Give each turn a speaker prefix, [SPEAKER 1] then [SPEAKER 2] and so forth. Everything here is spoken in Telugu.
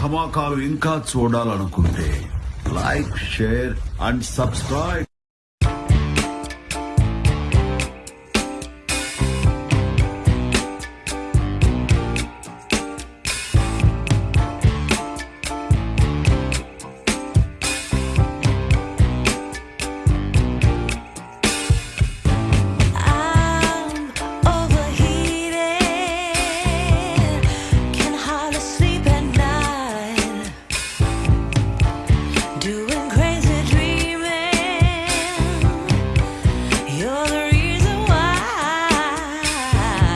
[SPEAKER 1] ధమాకాలు ఇంకా చూడాలనుకుంటే లైక్ షేర్ అండ్ సబ్స్క్రైబ్.